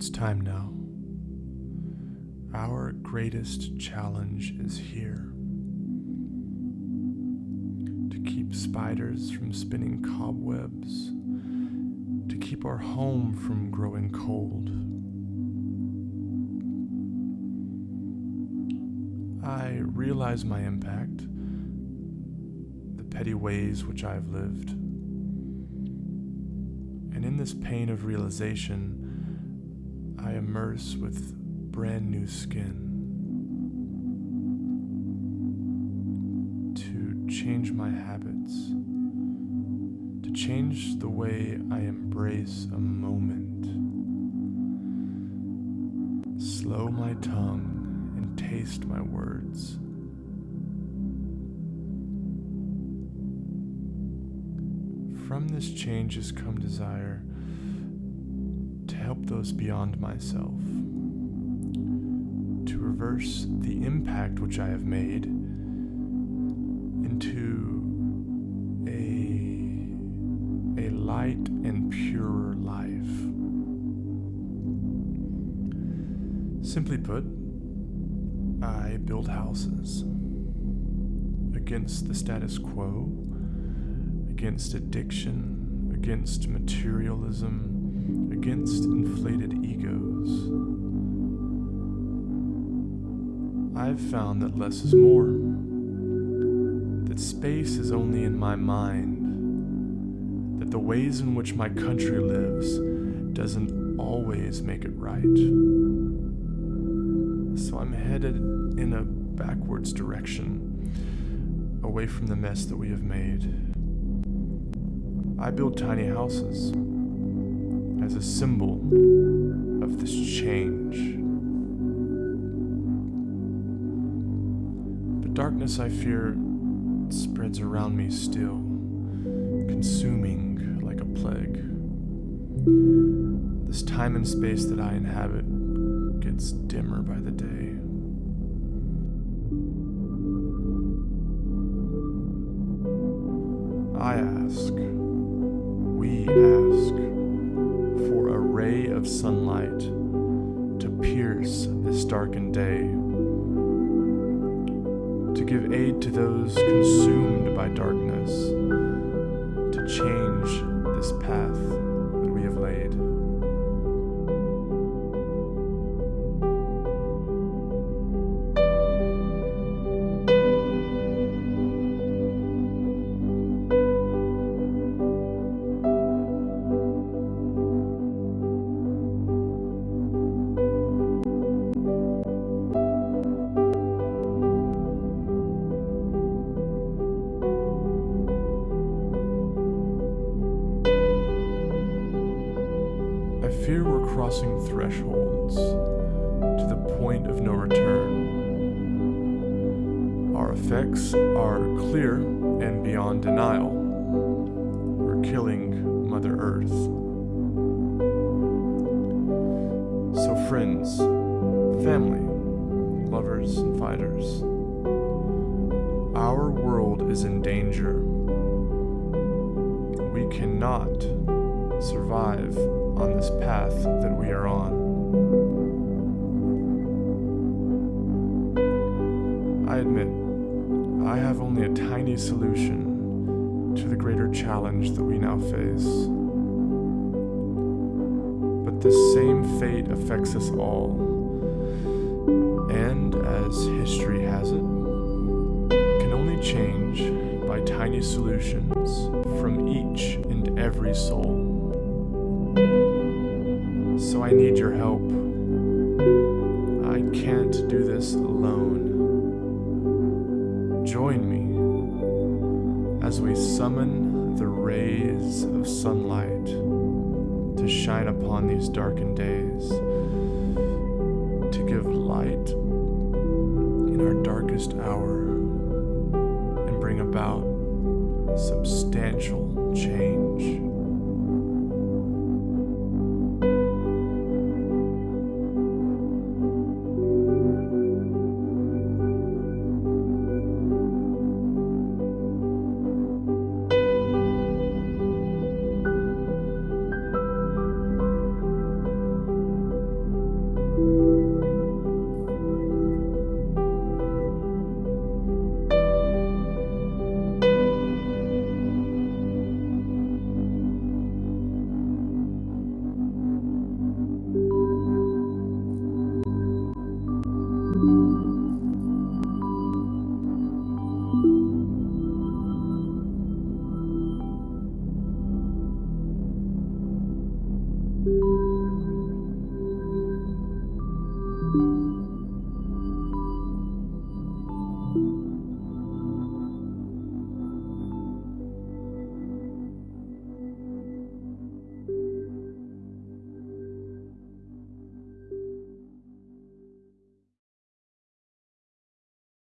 It's time now. Our greatest challenge is here. To keep spiders from spinning cobwebs, to keep our home from growing cold. I realize my impact, the petty ways which I have lived. And in this pain of realization, I immerse with brand new skin to change my habits, to change the way I embrace a moment, slow my tongue and taste my words. From this change has come desire help those beyond myself, to reverse the impact which I have made into a, a light and purer life. Simply put, I build houses against the status quo, against addiction, against materialism, against inflated egos. I've found that less is more, that space is only in my mind, that the ways in which my country lives doesn't always make it right. So I'm headed in a backwards direction, away from the mess that we have made. I build tiny houses as a symbol of this change. But darkness, I fear, spreads around me still, consuming like a plague. This time and space that I inhabit gets dimmer by the day. I ask, we ask, of sunlight to pierce this darkened day, to give aid to those consumed by darkness, to change this path I fear we're crossing thresholds to the point of no return. Our effects are clear and beyond denial. We're killing Mother Earth. So, friends, family, lovers, and fighters, our world is in danger. We cannot survive on this path that we are on. I admit, I have only a tiny solution to the greater challenge that we now face. But this same fate affects us all. And as history has it, can only change by tiny solutions from each and every soul. So I need your help. I can't do this alone. Join me as we summon the rays of sunlight to shine upon these darkened days, to give light in our darkest hour, and bring about substantial change.